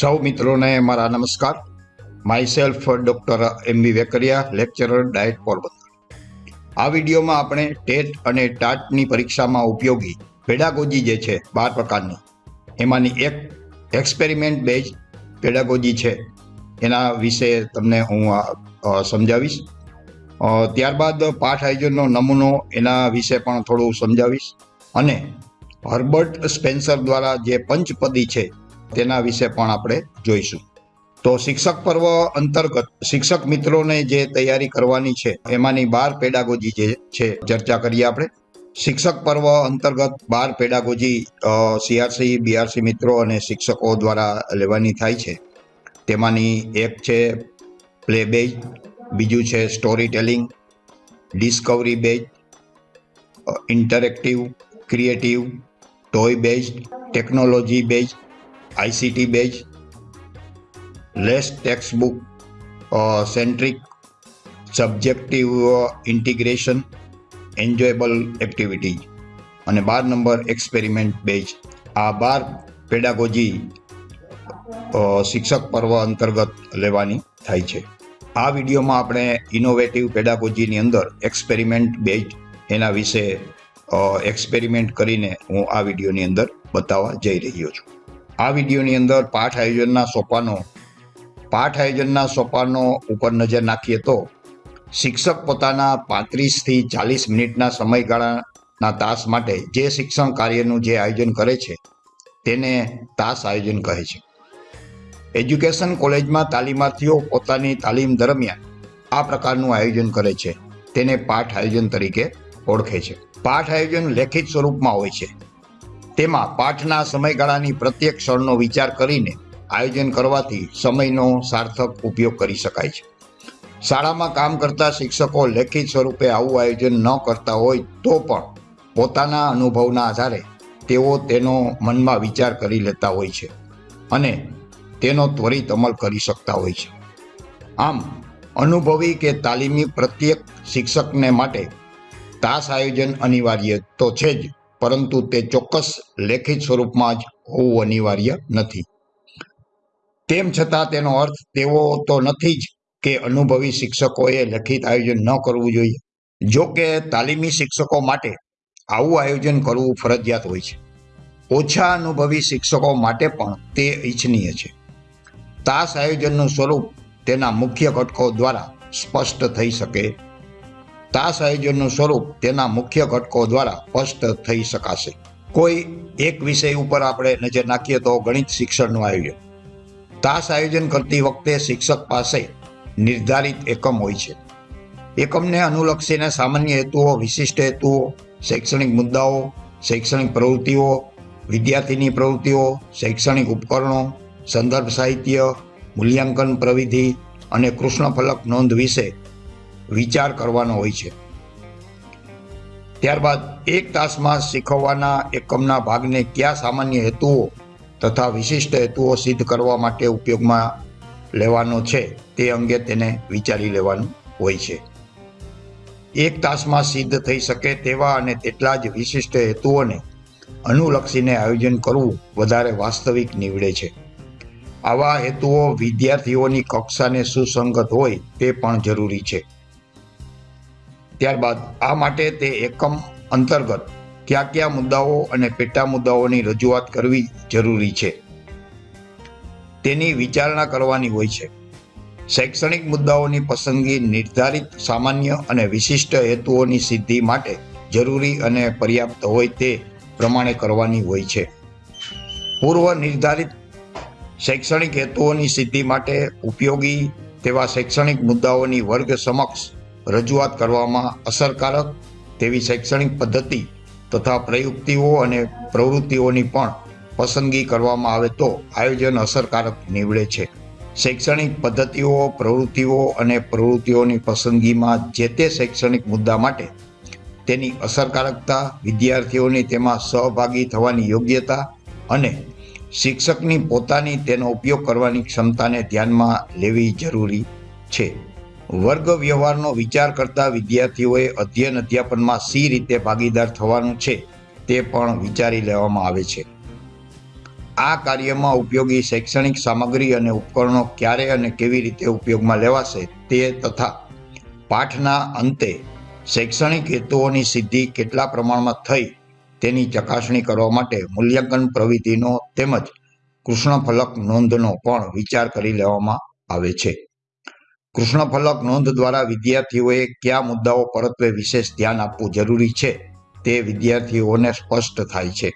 સૌ મિત્રોને મારા નમસ્કાર. Myself doctor M B Vekaria lecturer DIET Porbandar આ વિડીયોમાં આપણે ટેટ અને ટાટની પરીક્ષામાં ઉપયોગી પેડાગોજી જે છે, બાર પ્રકારની. એમાંની એક એક્સપેરિમેન્ટ બેઝ પેડાગોજી છે. એના વિશે તમને હું સમજાવીશ. ત્યારબાદ પાઠ આયોજનનો નમૂનો એના વિશે પણ થોડું સમજાવીશ. અને હર્બર્ટ સ્પેન્સર દ્વારા જે પંચપદી છે તેના વિશે પણ આપણે જોઈશું. તો શિક્ષક પર્વ અંતર્ગત શિક્ષક મિત્રોને જે તૈયારી કરવાની છે, એમાંની બાર પેડાગોજી જે છે, ચર્ચા કરીએ આપણે. શિક્ષક પર્વ અંતર્ગત બાર પેડાગોજી સીઆરસી, બીઆરસી મિત્રો અને શિક્ષકો દ્વારા લેવાની થાય છે. તેમાંની એક છે પ્લે બેઝ બીજું છે story telling discovery base interactive, creative, toy base technology base ICT base less text book centric subjective integration enjoyable activities અને બાર નંબર એક્સપેરિમેન્ટ બેઝ આ બાર પેડાગોજી શિક્ષક પર્વ અંતર્ગત લેવાની થાય છે. આ વિડીયોમાં આપણે ઇનોવેટિવ પેડાગોજીની અંદર એક્સપેરિમેન્ટ બેઝ એના વિશે એક્સપેરિમેન્ટ કરીને હું આ વિડીયોની અંદર બતાવવા જઈ રહ્યો છું. આ વિડીયોની અંદર પાઠ આયોજનના સોપાનો પાઠ આયોજનના સોપાનો ઉપર નજર નાખીએ તો શિક્ષક પોતાના પાંત્રીસથી ચાલીસ મિનિટના સમયગાળાના તાસ માટે જે શિક્ષણ કાર્યનું જે આયોજન કરે છે, તેને તાસ આયોજન કહે છે. એજ્યુકેશન કોલેજમાં તાલીમાર્થીઓ પોતાની તાલીમ દરમિયાન આ પ્રકારનું આયોજન કરે છે. તેને પાઠ આયોજન તરીકે ઓળખે છે. પાઠ આયોજન લેખિત સ્વરૂપમાં હોય છે. તેમાં પાઠના સમયગાળાની પ્રત્યેક ક્ષણનો વિચાર કરીને આયોજન કરવાથી સમયનો સાર્થક ઉપયોગ કરી શકાય છે. શાળામાં કામ કરતા શિક્ષકો લેખિત સ્વરૂપે આવું આયોજન ન કરતા હોય તો પણ પોતાના અનુભવના આધારે તેઓ તેનો મનમાં વિચાર કરી લેતા હોય છે અને તેનો ત્વરિત અમલ કરી શકતા હોય છે. આમ, અનુભવી કે તાલીમી પ્રત્યેક શિક્ષકને માટે તાસ આયોજન અનિવાર્ય તો છે જ. પરંતુ તે ચોક્કસ લેખિત સ્વરૂપમાં જ હોવું અનિવાર્ય નથી. તેમ છતાં તેનો અર્થ તેવો તો નથી જ કે અનુભવી શિક્ષકોએ લેખિત આયોજન ન કરવું જોઈએ. જો કે તાલીમી શિક્ષકો માટે આવું આયોજન કરવું ફરજિયાત હોય છે. ઓછા અનુભવી શિક્ષકો માટે પણ તે ઈચ્છનીય છે. તાસ આયોજનનું સ્વરૂપ તેના મુખ્ય ઘટકો દ્વારા સ્પષ્ટ થઈ શકે તાસ આયોજનનું સ્વરૂપ તેના મુખ્ય ઘટકો દ્વારા સ્પષ્ટ થઈ શકાશે. કોઈ એક વિષય ઉપર આપણે નજર નાખીએ તો ગણિત શિક્ષણનું આયોજન. તાસ આયોજન કરતી વખતે શિક્ષક પાસે નિર્ધારિત એકમ હોય છે. એકમને અનુલક્ષીને સામાન્ય હેતુઓ, વિશિષ્ટ હેતુઓ, શૈક્ષણિક મુદ્દાઓ, શૈક્ષણિક પ્રવૃત્તિઓ, વિદ્યાર્થીની પ્રવૃત્તિઓ, શૈક્ષણિક ઉપકરણો, સંદર્ભ સાહિત્ય, મૂલ્યાંકન પ્રવિધિ અને કૃષ્ણફલક નોંધ વિશે વિચાર કરવાનો હોય છે. ત્યારબાદ એક તાસમાં શીખવવાના એકમના ભાગને કયા સામાન્ય હેતુઓ તથા વિશિષ્ટ હેતુઓ સિદ્ધ કરવા માટે ઉપયોગમાં લેવાનો છે તે અંગે તેને વિચારી લેવાનું હોય છે. એક તાસમાં સિદ્ધ થઈ શકે તેવા અને તેટલા જ વિશિષ્ટ હેતુઓને અનુલક્ષીને આયોજન કરવું વધારે વાસ્તવિક નીવડે છે. આવા હેતુઓ વિદ્યાર્થીઓની કક્ષાને સુસંગત હોય તે પણ જરૂરી છે. ત્યારબાદ આ માટે તે એકમ અંતર્ગત કયા કયા મુદ્દાઓ અને પેટા મુદ્દાઓની રજૂઆત કરવી જરૂરી છે. તેની વિચારણા કરવાની હોય છે. શૈક્ષણિક મુદ્દાઓની પસંદગી નિર્ધારિત સામાન્ય અને વિશિષ્ટ હેતુઓની સિદ્ધિ માટે જરૂરી અને પર્યાપ્ત હોય તે પ્રમાણે કરવાની હોય છે. પૂર્વ નિર્ધારિત શૈક્ષણિક હેતુઓની સિદ્ધિ માટે ઉપયોગી તેવા શૈક્ષણિક મુદ્દાઓની વર્ગ સમક્ષ રજૂઆત કરવામાં અસરકારક તેવી શૈક્ષણિક પદ્ધતિ તથા પ્રયુક્તિઓ અને પ્રવૃત્તિઓની પણ પસંદગી કરવામાં આવે તો આયોજન અસરકારક નીવડે છે. શૈક્ષણિક પદ્ધતિઓ, પ્રવૃત્તિઓ અને પ્રવૃત્તિઓની પસંદગીમાં જે તે શૈક્ષણિક મુદ્દા માટે તેની અસરકારકતા, વિદ્યાર્થીઓની તેમાં સહભાગી થવાની યોગ્યતા અને શિક્ષકની પોતાની તેનો ઉપયોગ કરવાની ક્ષમતાને ધ્યાનમાં લેવી જરૂરી છે. વર્ગ વ્યવહારનો વિચાર કરતા વિદ્યાર્થીઓએ અધ્યયન અધ્યાપનમાં સી રીતે ભાગીદાર થવાનું છે તે પણ વિચારી લેવામાં આવે છે. આ કાર્યમાં ઉપયોગી શૈક્ષણિક સામગ્રી અને ઉપકરણો ક્યારે અને કેવી રીતે ઉપયોગમાં લેવાશે તે તથા પાઠના અંતે શૈક્ષણિક હેતુઓની સિદ્ધિ કેટલા પ્રમાણમાં થઈ તેની ચકાસણી કરવા માટે મૂલ્યાંકન પ્રવૃત્તિનો તેમજ કૃષ્ણફલક નોંધનો પણ વિચાર કરી લેવામાં આવે છે. કૃષ્ણફલક નોંધ દ્વારા વિદ્યાર્થીઓએ કયા મુદ્દાઓ પરત્વે વિશેષ ધ્યાન આપવું જરૂરી છે તે વિદ્યાર્થીઓને સ્પષ્ટ થાય છે.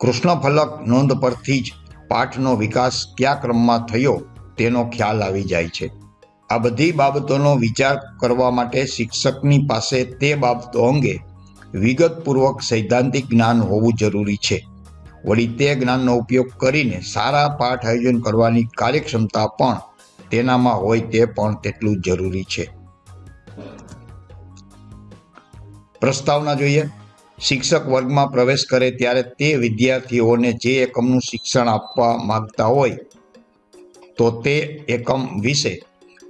કૃષ્ણફલક નોંધ પરથી જ પાઠનો વિકાસ કયા ક્રમમાં થયો તેનો ખ્યાલ આવી જાય છે. આ બધી બાબતોનો વિચાર કરવા માટે શિક્ષકની પાસે તે બાબતો અંગે વિગતપૂર્વક સૈદ્ધાંતિક જ્ઞાન હોવું જરૂરી છે. વળી તે જ્ઞાનનો ઉપયોગ કરીને સારા પાઠ આયોજન કરવાની કાર્યક્ષમતા પણ તેનામાં હોય તે પણ તેટલું જરૂરી છે. પ્રસ્તાવના જોઈએ. શિક્ષક વર્ગમાં પ્રવેશ કરે ત્યારે તે વિદ્યાર્થીઓને જે એકમનું શિક્ષણ આપવા માંગતા હોય, તો તે એકમ વિશે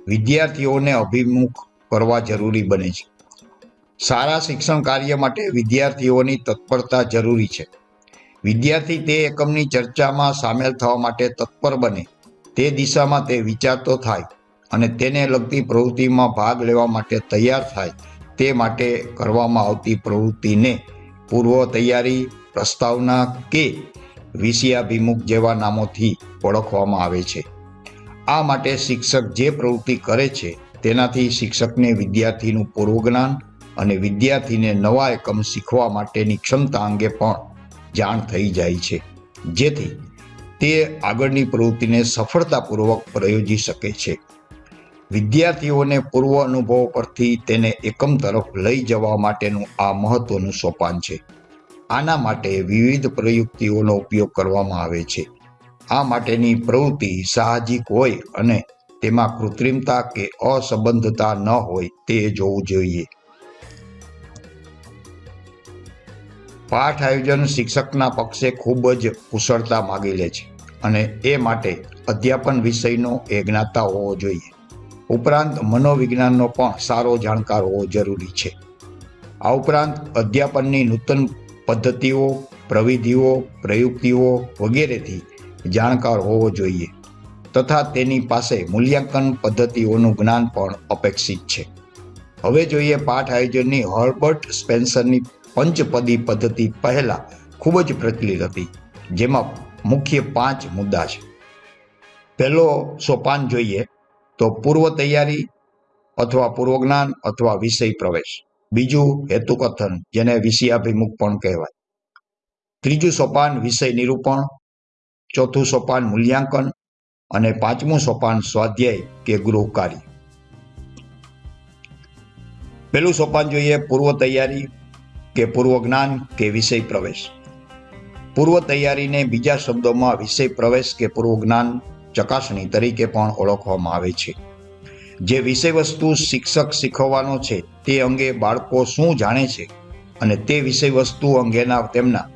વિદ્યાર્થીઓને અભિમુખ કરવા જરૂરી બને છે. સારા શિક્ષણ કાર્ય માટે વિદ્યાર્થીઓની તત્પરતા જરૂરી છે. વિદ્યાર્થી તે એકમની ચર્ચામાં સામેલ થવા માટે તત્પર બને. તે દિશામાં તે વિચારતો થાય અને તેને લગતી પ્રવૃત્તિમાં ભાગ લેવા માટે તૈયાર થાય તે માટે કરવામાં આવતી પ્રવૃત્તિને પૂર્વ તૈયારી, પ્રસ્તાવના કે વિષયાભિમુખ જેવા નામોથી ઓળખવામાં આવે છે. આ માટે શિક્ષક જે પ્રવૃત્તિ કરે છે તેનાથી શિક્ષકને વિદ્યાર્થીનું પૂર્વજ્ઞાન અને વિદ્યાર્થીને નવા એકમ શીખવા માટેની ક્ષમતા અંગે પણ જાણ થઈ જાય છે. જેથી તે આગળની પ્રવૃત્તિને સફળતાપૂર્વક પ્રયોજી શકે છે. વિદ્યાર્થીઓને પૂર્વ અનુભવ પરથી તેને એકમ તરફ લઈ જવા માટેનું આ મહત્વનું સોપાન છે. આના માટે વિવિધ પ્રયુક્તિઓનો ઉપયોગ કરવામાં આવે છે. આ માટેની પ્રવૃત્તિ સાહજિક હોય અને તેમાં કૃત્રિમતા કે અસંબંધતા ન હોય તે જોવું જોઈએ. પાઠ આયોજન શિક્ષકના પક્ષે ખૂબ જ કુશળતા માગી લે છે અને એ માટે અધ્યાપન વિષયનો એ જ્ઞાતા હોવો જોઈએ. ઉપરાંત મનોવિજ્ઞાનનો પણ સારો જાણકાર હોવો જરૂરી છે. આ ઉપરાંત અધ્યાપનની નૂતન પદ્ધતિઓ, પ્રવિધિઓ, પ્રયુક્તિઓ વગેરેથી જાણકાર હોવો જોઈએ તથા તેની પાસે મૂલ્યાંકન પદ્ધતિઓનું જ્ઞાન પણ અપેક્ષિત છે. હવે જોઈએ પાઠ આયોજનની હર્બર્ટ સ્પેન્સરની પંચપદી પદ્ધતિ પહેલા ખૂબ જ પ્રચલિત હતી, જેમાં મુખ્ય પાંચ મુદ્દા છે. પહેલો સોપાન જોઈએ તો પૂર્વ તૈયારી અથવા પૂર્વજ્ઞાન અથવા વિષય પ્રવેશ. બીજું હેતુકથન, જેને વિષયાભિમુખ પણ કહેવાય. ત્રીજું સોપાન વિષય નિરૂપણ, ચોથું સોપાન મૂલ્યાંકન અને પાંચમું સોપાન સ્વાધ્યાય કે ગૃહ કાર્ય. પેલું સોપાન જોઈએ પૂર્વ તૈયારી કે પૂર્વ જ્ઞાન કે વિષય પ્રવેશ. પૂર્વ તૈયારીને બીજા શબ્દોમાં વિષય પ્રવેશ કે પૂર્વ જ્ઞાન ચકાસણી તરીકે પણ ઓળખવામાં આવે છે. જે વિષય વસ્તુ શિક્ષક શીખવવાનો છે તે અંગે બાળકો શું જાણે છે અને તે વિષય વસ્તુ અંગેના તેમના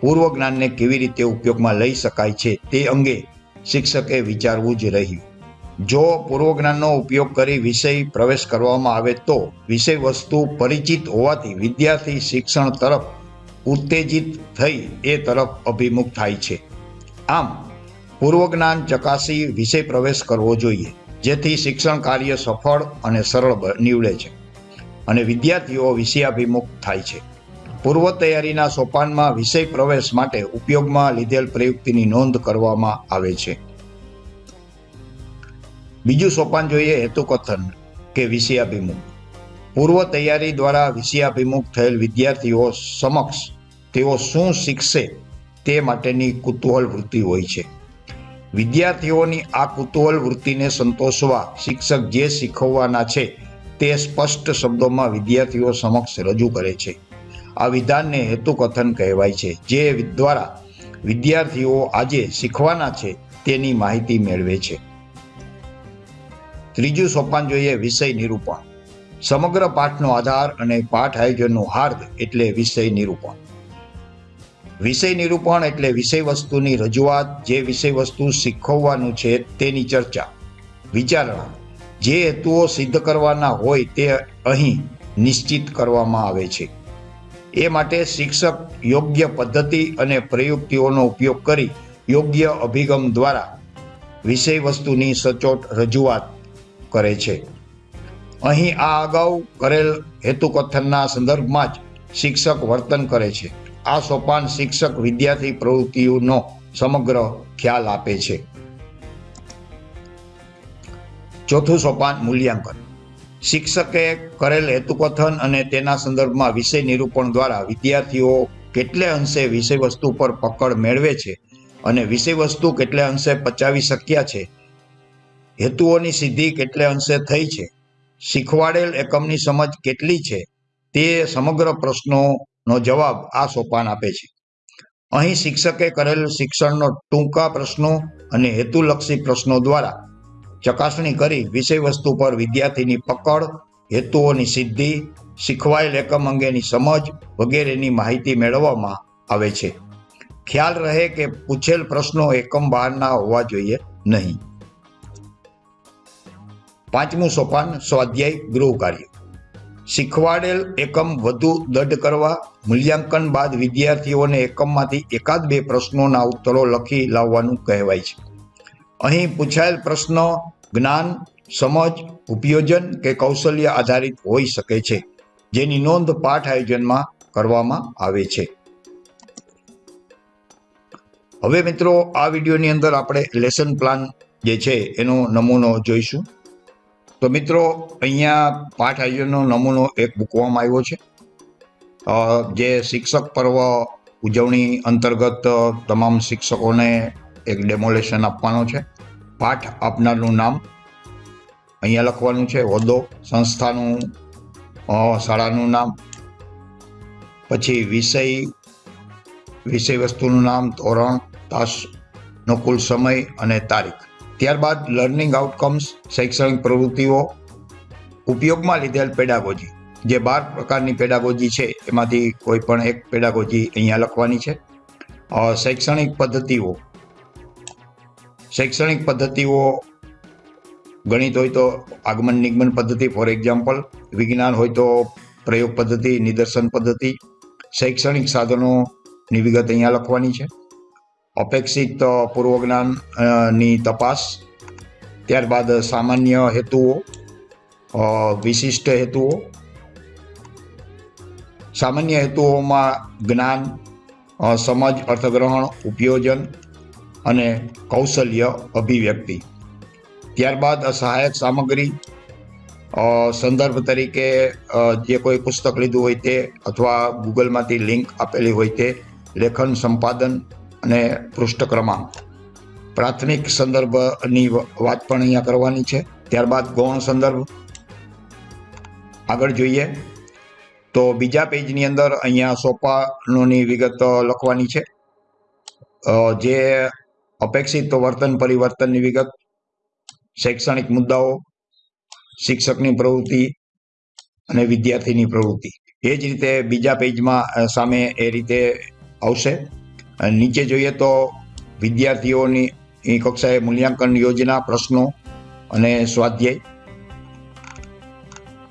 પૂર્વ જ્ઞાનને કેવી રીતે ઉપયોગમાં લઈ શકાય છે તે અંગે શિક્ષકે વિચારવું જ રહ્યું. જો પૂર્વ જ્ઞાનનો ઉપયોગ કરી વિષય પ્રવેશ કરવામાં આવે તો વિષય વસ્તુ પરિચિત હોવાથી વિદ્યાર્થી શિક્ષણ તરફ ઉત્તેજિત થઈ એ તરફ અભિમુખ થાય છે. આમ પૂર્વ જ્ઞાન ચકાસી વિષય પ્રવેશ કરવો જોઈએ, જેથી શિક્ષણ કાર્ય સફળ અને સરળ નીવડે છે અને વિદ્યાર્થીઓ વિષયાભિમુખ થાય છે. પૂર્વ તૈયારીના સોપાનમાં વિષય પ્રવેશ માટે ઉપયોગમાં લીધેલ પ્રયુક્તિની નોંધ કરવામાં આવે છે. બીજું સોપાન જોઈએ હેતુકથન કે વિષયાભિમુખ પૂર્વ તૈયારી દ્વારા વિષયાભિમુખ થયેલ વિદ્યાર્થીઓ સમક્ષ તેઓ શું શીખશે તે માટેની કુતૂહલ વૃત્તિ હોય છે. વિદ્યાર્થીઓની આ કુતૂહલ વૃત્તિને સંતોષવા શિક્ષક જે શીખવવાના છે તે સ્પષ્ટ શબ્દોમાં વિદ્યાર્થીઓ સમક્ષ રજૂ કરે છે. આ વિધાનને હેતુકથન કહેવાય છે, જે દ્વારા વિદ્યાર્થીઓ આજે શીખવાના છે તેની માહિતી મેળવે છે. ત્રીજું સોપાન જોઈએ વિષય નિરૂપણ. સમગ્ર પાઠનો આધાર અને પાઠ આયોજનનું હાર્દ એટલે વિષય નિરૂપણ. વિષય નિરૂપણ એટલે વિષય વસ્તુની રજૂઆત, જે વિષય વસ્તુ શીખવવાનું છે તેની ચર્ચા, વિચારણા, જે હેતુઓ સિદ્ધ કરવાના હોય તે અહીં નિશ્ચિત કરવામાં આવે છે. એ માટે શિક્ષક યોગ્ય પદ્ધતિ અને પ્રયુક્તિઓનો ઉપયોગ કરી યોગ્ય અભિગમ દ્વારા વિષય વસ્તુની સચોટ રજૂઆત કરે છે. અહીં આ અગાઉ કરેલ હેતુકથનના સંદર્ભમાં જ શિક્ષક વર્તન કરે છે. આ સોપાન શિક્ષક વિદ્યાર્થી પ્રવૃત્તિઓનો સમગ્ર ખ્યાલ આપે છે. ચોથું સોપાન મૂલ્યાંકન. શિક્ષકે કરેલ હેતુકથન અને તેના સંદર્ભમાં વિષય નિરૂપણ દ્વારા વિદ્યાર્થીઓ કેટલે અંશે વિષય વસ્તુ પર પકડ મેળવે છે અને વિષય વસ્તુ કેટલે અંશે પચાવી શક્યા છે હેતુઓની સિદ્ધિ કેટલે અંશે થઈ છે? શીખવાડેલ એકમની સમજ કેટલી છે? તે સમગ્ર પ્રશ્નોનો જવાબ આ સોપાન આપે છે. અહીં શિક્ષકે કરેલ શિક્ષણનો ટૂંકા પ્રશ્નો અને હેતુલક્ષી પ્રશ્નો દ્વારા ચકાસણી કરી વિષય વસ્તુ પર વિદ્યાર્થીની પકડ, હેતુઓની સિદ્ધિ, શીખવાયેલ એકમ અંગેની સમજ વગેરેની માહિતી મેળવવામાં આવે છે. ખ્યાલ રહે કે પૂછેલ પ્રશ્નો એકમ બહારના હોવા જોઈએ નહીં. પાંચમું સોપાન સ્વાધ્યાય ગૃહ કાર્ય. શીખવાડેલ એકમ વધુ દઢ કરવા, મૂલ્યાંકન બાદ વિદ્યાર્થીઓને એકમમાંથી એકાદ બે પ્રશ્નોના ઉત્તરો લખી લાવવાનું કહેવાય છે. અહીં પૂછાયેલ પ્રશ્ન જ્ઞાન, સમજ, ઉપયોજન કે કૌશલ્ય આધારિત હોઈ શકે છે, જેની નોંધ પાઠ આયોજનમાં કરવામાં આવે છે. હવે મિત્રો, આ વિડીયોની અંદર આપણે લેસન પ્લાન જે છે, એનો નમૂનો જોઈશું. તો મિત્રો, અહીંયા પાઠ આયોજનનો નમૂનો એક મૂકવામાં આવ્યો છે. જે શિક્ષક પર્વ ઉજવણી અંતર્ગત તમામ શિક્ષકોને એક ડેમોલેશન આપવાનો છે. પાઠ આપનારનું નામ અહીંયા લખવાનું છે. હોદ્દો સંસ્થાનું શાળાનું નામ. પછી વિષય વિષય વસ્તુનું નામ, ધોરણ તાસનો કુલ સમય અને તારીખ. ત્યારબાદ લર્નિંગ આઉટકમ્સ શૈક્ષણિક પ્રવૃત્તિઓ, ઉપયોગમાં લીધેલ પેડાગોજી જે બાર પ્રકારની પેડાગોજી છે, એમાંથી કોઈ પણ એક પેડાગોજી અહીંયા લખવાની છે. શૈક્ષણિક પદ્ધતિઓ. શૈક્ષણિક પદ્ધતિઓ, ગણિત હોય તો આગમન નિગમન પદ્ધતિ ફોર એક્ઝામ્પલ વિજ્ઞાન હોય તો પ્રયોગ પદ્ધતિ, નિદર્શન પદ્ધતિ, શૈક્ષણિક સાધનોની વિગત અહીંયા લખવાની છે. અપેક્ષિત પૂર્વજ્ઞાનની તપાસ. ત્યારબાદ સામાન્ય હેતુઓ વિશિષ્ટ હેતુઓ. સામાન્ય હેતુઓમાં જ્ઞાન સમજ, અર્થગ્રહણ, ઉપયોજન અને કૌશલ્ય અભિવ્યક્તિ. ત્યારબાદ સહાયક સામગ્રી સંદર્ભ તરીકે જે કોઈ પુસ્તક લીધું હોય તે અથવા ગૂગલમાંથી લિંક આપેલી હોય તે લેખન સંપાદન અને પૃષ્ઠ ક્રમાંક. પ્રાથમિક સંદર્ભની વાત પણ અહીંયા કરવાની છે. ત્યારબાદ ગૌણ સંદર્ભ. આગળ જોઈએ. તો બીજા પેજની અંદર અહીંયા સોપાનોની વિગત લખવાની છે. જે અપેક્ષિત વર્તન પરિવર્તનની વિગત, શૈક્ષણિક મુદ્દાઓ, શિક્ષકની પ્રવૃત્તિ અને વિદ્યાર્થીની પ્રવૃત્તિ. એ જ રીતે બીજા પેજમાં સામે એ રીતે આવશે. નીચે જોઈએ તો વિદ્યાર્થીઓની કક્ષાએ મૂલ્યાંકન યોજના, પ્રશ્નો અને સ્વાધ્યાય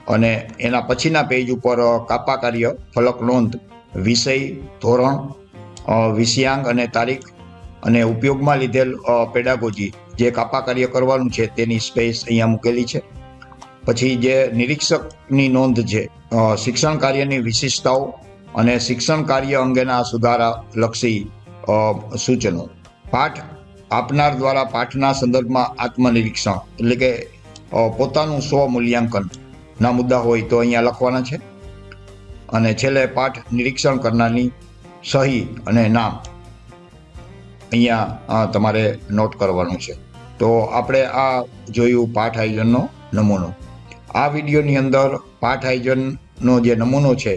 અને એના પછીના પેજ ઉપર કાપા કાર્ય, ફલક નોંધ, વિષય, ધોરણ વિષયાંગ અને તારીખ અને ઉપયોગમાં લીધેલ પેડાગોજી જે કાપા કાર્ય કરવાનું છે તેની સ્પેસ અહીંયા મૂકેલી છે. પછી જે નિરીક્ષકની નોંધ છે શિક્ષણ કાર્યની વિશિષ્ટતાઓ અને શિક્ષણ કાર્ય અંગેના સુધારા લક્ષી સૂચનો. પાઠ આપનાર દ્વારા પાઠના સંદર્ભમાં આત્મનિરીક્ષણ, એટલે કે પોતાનું સ્વ મૂલ્યાંકનના મુદ્દા હોય તો અહીંયા લખવાના છે. અને છેલ્લે પાઠ નિરીક્ષણ કરનારની સહી અને નામ અહીંયા તમારે નોટ કરવાનું છે. તો આપણે આ જોયું પાઠ આયોજનનો નમૂનો. આ વિડીયોની અંદર પાઠ આયોજનનો જે નમૂનો છે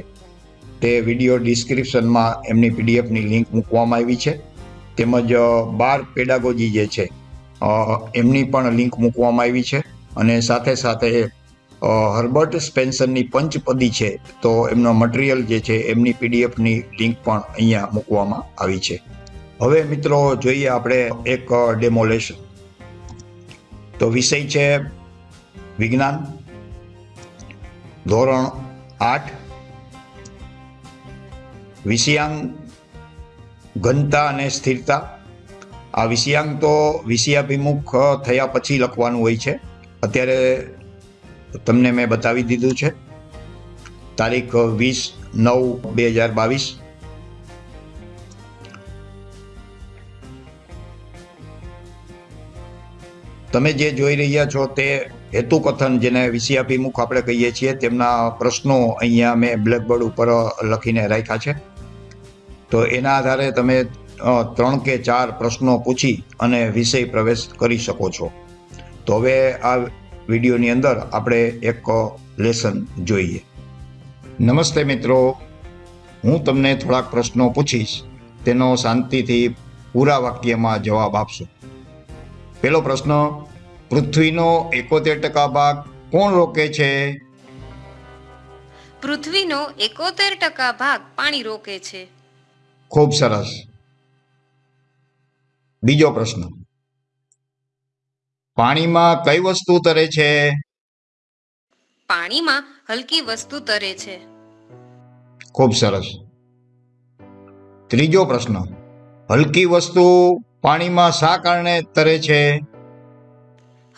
તે વીડિયો ડિસ્ક્રિપ્શનમાં એમની પીડીએફની લિંક મૂકવામાં આવી છે. તેમજ બાર પેડાગોજી જે છે એમની પણ લિંક મૂકવામાં આવી છે. અને સાથે સાથે હર્બર્ટ સ્પેન્સરની પંચપદી છે, તો એમનો મટીરિયલ જે છે, એમની પીડીએફની લિંક પણ અહીંયા મૂકવામાં આવી છે. હવે મિત્રો, જોઈએ આપણે એક ડેમોલેશન તો વિષય છે વિજ્ઞાન, ધોરણ આઠ વિષયાંગ ઘનતા અને સ્થિરતા. આ વિષયાંગ તો વિષયાભિમુખ થયા પછી લખવાનું હોય છે. અત્યારે તમને મેં બતાવી દીધું છે. તારીખ વીસ નવ બે હજાર બાવીસ. તમે જે જોઈ રહ્યા છો તે હેતુકથન જેને વિષયાભિમુખ આપણે કહીએ છીએ, તેમના પ્રશ્નો અહીંયા મેં બ્લેકબોર્ડ ઉપર લખીને રાખ્યા છે. તો એના આધારે તમે ત્રણ કે ચાર પ્રશ્નો પૂછી અને વિષય પ્રવેશ કરી શકો છો. તો હવે આ વિડીયોની અંદર આપણે એક લેસન જોઈએ. નમસ્તે મિત્રો. હું તમને થોડાક પ્રશ્નો પૂછીશ. તેનો શાંતિથી પૂરા વાક્યમાં જવાબ આપશો. પેલો પ્રશ્ન, પૃથ્વીનો એકોતેર ટકા ભાગ કોણ રોકે છે? પૃથ્વીનો એકોતેર ટકા ભાગ પાણી રોકે છે. ખૂબ સરસ. બીજો પ્રશ્ન. પાણીમાં કઈ વસ્તુ તરે છે? પાણીમાં હલકી વસ્તુ તરે છે. ખૂબ સરસ. ત્રીજો પ્રશ્ન. હલકી વસ્તુ પાણીમાં શા કારણે તરે છે?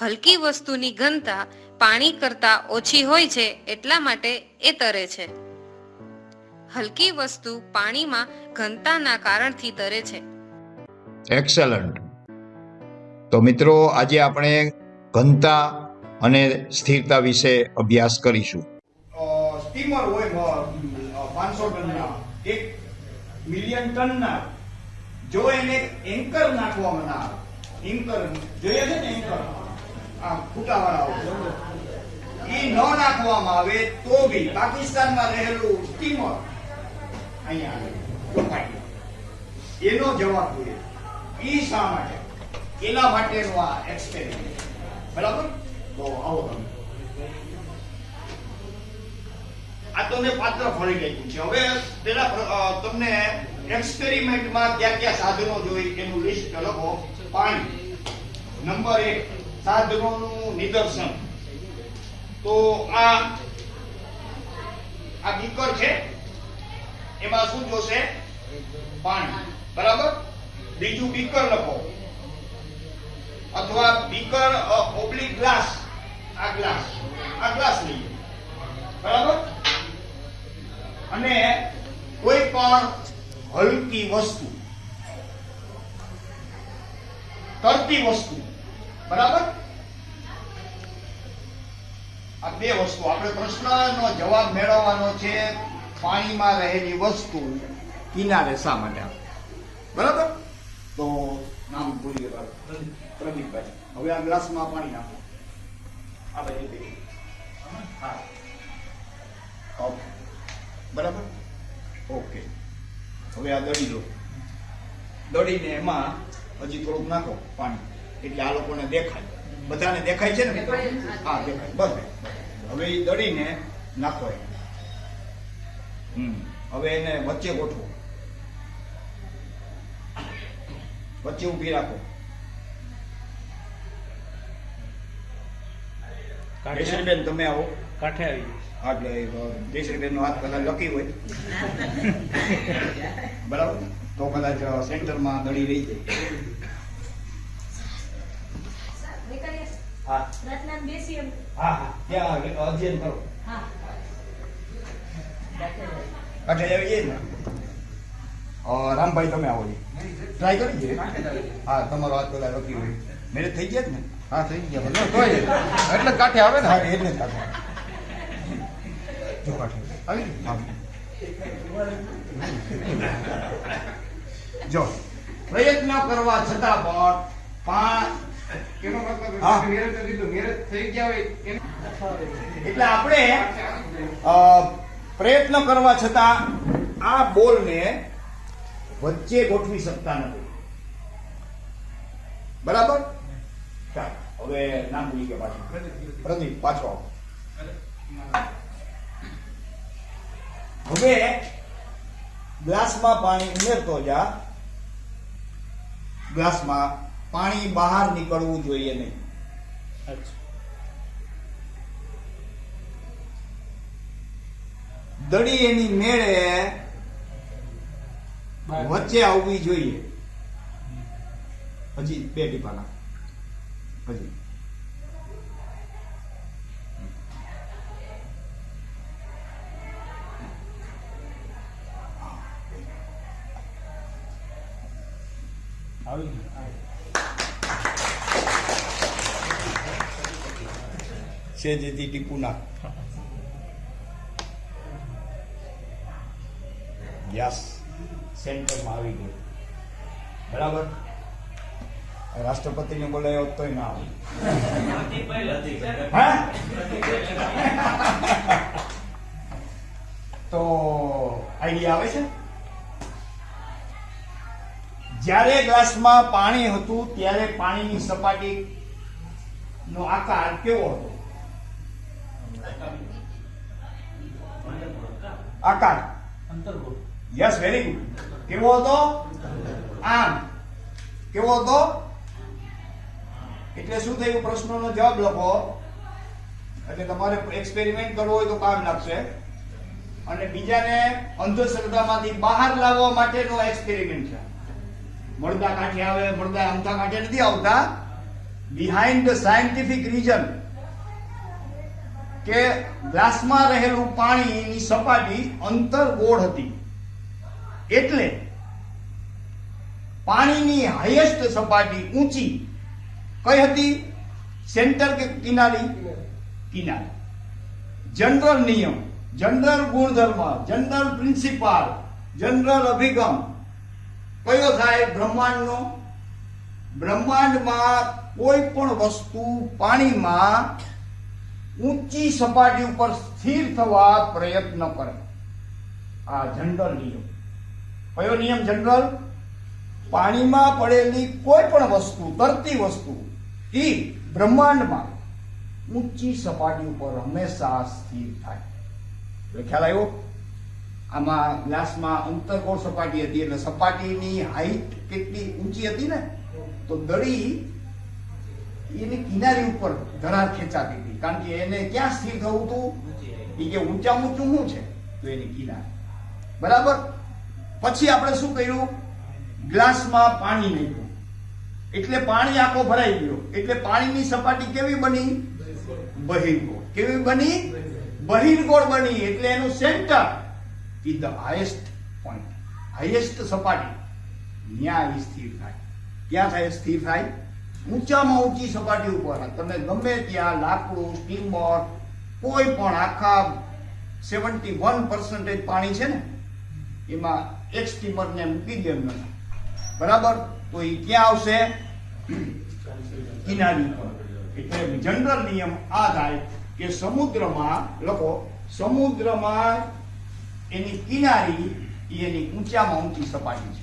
હલકી વસ્તુની ઘનતા પાણી કરતા ઓછી હોય છે એટલા માટે એ તરે છે. હલકી વસ્તુ પાણીમાં ઘનતાના કારણથી તરે છે. એક્સેલન્ટ તો મિત્રો આજે આપણે ઘનતા અને સ્થિરતા વિશે અભ્યાસ કરીશું. સ્ટીમર હોય પાંચસો ટનના એક મિલિયન ટનના જો એને એન્કર નાખવામાં ના આવે એન્કર જોઈએ છે ને એન્કર આ ફૂટાવાળા એ ન નાખવામાં આવે તો બી પાકિસ્તાનમાં રહેલું સ્ટીમર અહીંયા આવે. એનો જવાબ જોઈએ. ઈ શા માટે? એના માટેનો આ એક્સપેરિમેન્ટ બરાબર? તો આવો તમે. આ તો પાત્ર ફરી ગયું છે. હવે પેલા તમને એક્સપેરિમેન્ટમાં ક્યાં ક્યાં સાધનો જોઈ એનું લિસ્ટ લખો. પાણી. નંબર એક, સાધનોનું નિદર્શન. તો આ આ બીકર છે? એમાં શું જોશે? પાણી. બરાબર? બીજું બીકર લખો. અથવા બીકર ઓબ્લિક ગ્લાસ આ ગ્લાસ આ ગ્લાસ લઈએ. બરાબર? અને કોઈ પણ હલકી વસ્તુ. તરતી વસ્તુ. બરાબર? આ બે વસ્તુ. આપણે પ્રશ્નનો જવાબ મેળવવાનો છે. પાણીમાં રહેલી વસ્તુ કિનારે શા માટે આવે? બરાબર? તો નામ ભૂલી ગયા. પ્રદીપભાઈ. હવે આ ગ્લાસમાં પાણી નાખો. આ દે. હા. બરાબર? ઓકે. હવે આ દડી લો. દડીને એમાં હજી થોડુંક નાખો પાણી. એટલે આ લોકોને દેખાય. બધાને દેખાય છે ને? હા દેખાય. બસ. હવે એ દડીને નાખો એમ હવે એને વચ્ચે ગોઠવો. વચ્ચે ઊભી રાખો. કેશરીબેન તમે આવો. કાંઠે આવી હા, એટલે જયશ્રીબેન નો હાથ કદાચ લકી હોય. બરાબર? તો કદાચ સેન્ટરમાં દડી રહી જાય. હા. હા હા. ત્યાં અધ્યયન કરો. હા. આવી જાય ને રામભાઈ તમે આવો ટ્રાય કરી છે? હા તમારો હાથ પેલા રોકી હોય મેરેજ થઈ ગયા ને હા થઈ ગયા. તોય એટલે કાંઠે આવે ને? હા એટલે કાંઠે. જો કાંઠે. આવી જો. પ્રયત્ન કરવા છતાં પણ પાંચ એનો મતલબ મેરેજ નથી મેરેજ થઈ ગયા હોય એટલે આપણે પ્રયત્ન કરવા છતાં આ બોલને વચ્ચે ગોઠવી શકતા નથી. બરાબર? ચાલો, હવે નામ ભૂલી ગયા પાછું. પ્રદીપ, પાછો હવે ગ્લાસમાં પાણી ઉમેરતો જા. ગ્લાસમાં પાણી બહાર નીકળવું જોઈએ નહીં. દડી એની મેળે વચ્ચે આવવી જોઈએ. હજી બે ટીપાના હજી. છે સેજેથી ટીપુ નાખ. યસ સેન્ટરમાં આવી ગયું. બરાબર? રાષ્ટ્રપતિને બોલાયો તોય ના તો આઈડિયા આવે છે? જ્યારે ગ્લાસમાં પાણી હતું, ત્યારે પાણીની સપાટી નો આકાર કેવો હતો? આકાર. યસ વેરી ગુડ કેવો હતો આમ કેવો હતો એટલે શું થયું? પ્રશ્નોનો જવાબ લખો. એટલે તમારે એક્સપેરિમેન્ટ કરવો હોય તો કામ લાગશે. અને બીજાને અંધશ્રદ્ધામાંથી બહાર લાવવા માટેનો એક્સપેરિમેન્ટ છે. મળદા કાંઠે આવે મળદા અમથા કાંઠે નથી આવતા. બિહાઇન્ડ ધ સાયન્ટિફિક રીઝન કે ગ્લાસમાં રહેલું પાણીની સપાટી અંતર ગોળ હતી. એટલે પાણીની હાઈએસ્ટ સપાટી ઊંચી કઈ હતી? સેન્ટર કે કિનારી? કિનારી. જનરલ નિયમ જનરલ ગુણધર્મ જનરલ પ્રિન્સિપાલ જનરલ અભિગમ. કયો થાય? બ્રહ્માંડનો? બ્રહ્માંડમાં કોઈ પણ વસ્તુ પાણીમાં ઊંચી સપાટી ઉપર સ્થિર થવા પ્રયત્ન કરે. આ જનરલ નિયમ. કયો નિયમ જનરલ? પાણીમાં પડેલી કોઈ પણ વસ્તુ, તરતી વસ્તુ, એ બ્રહ્માંડમાં ઊંચી સપાટી ઉપર હંમેશા સ્થિર થાય. એટલે ખ્યાલ આવ્યો? આમાં ગ્લાસમાં અંતરગોળ સપાટી હતી એટલે સપાટીની હાઈટ કેટલી ઊંચી હતી ને? તો દડી એની કિનારી ઉપર ધરાર ખેંચાતી હતી. કારણ કે એને ક્યાં સ્થિર થવું હતું? એ કે ઊંચા ઊંચું શું છે? તો એની કિનારી. બરાબર? પછી આપણે શું કર્યું? ગ્લાસમાં પાણી નાખ્યું. એટલે પાણી આખો ભરાઈ ગયો. એટલે પાણીની સપાટી કેવી બની? બહિર્ગોળ. કેવી બની? બહિર્ગોળ બની. એટલે એનું centre is the highest point highest સપાટી. એ સ્થિર થાય. ક્યાં થાય? સ્થિર થાય? ઊંચામાં ઊંચી સપાટી ઉપર. તમે ગમે ત્યાં લાકડું સ્ટીમર કોઈ પણ આખા સેવન્ટી વન પર્સન્ટેજ પાણી છે ને, એમાં એક સ્ટીમરને મૂકી દે એમને બરાબર? તો એ ક્યાં આવશે? કિનારી પર એટલે જનરલ નિયમ આ થાય કે સમુદ્રમાં, લખો, સમુદ્રમાં એની કિનારી એની ઊંચામાં ઊંચી સપાટી છે.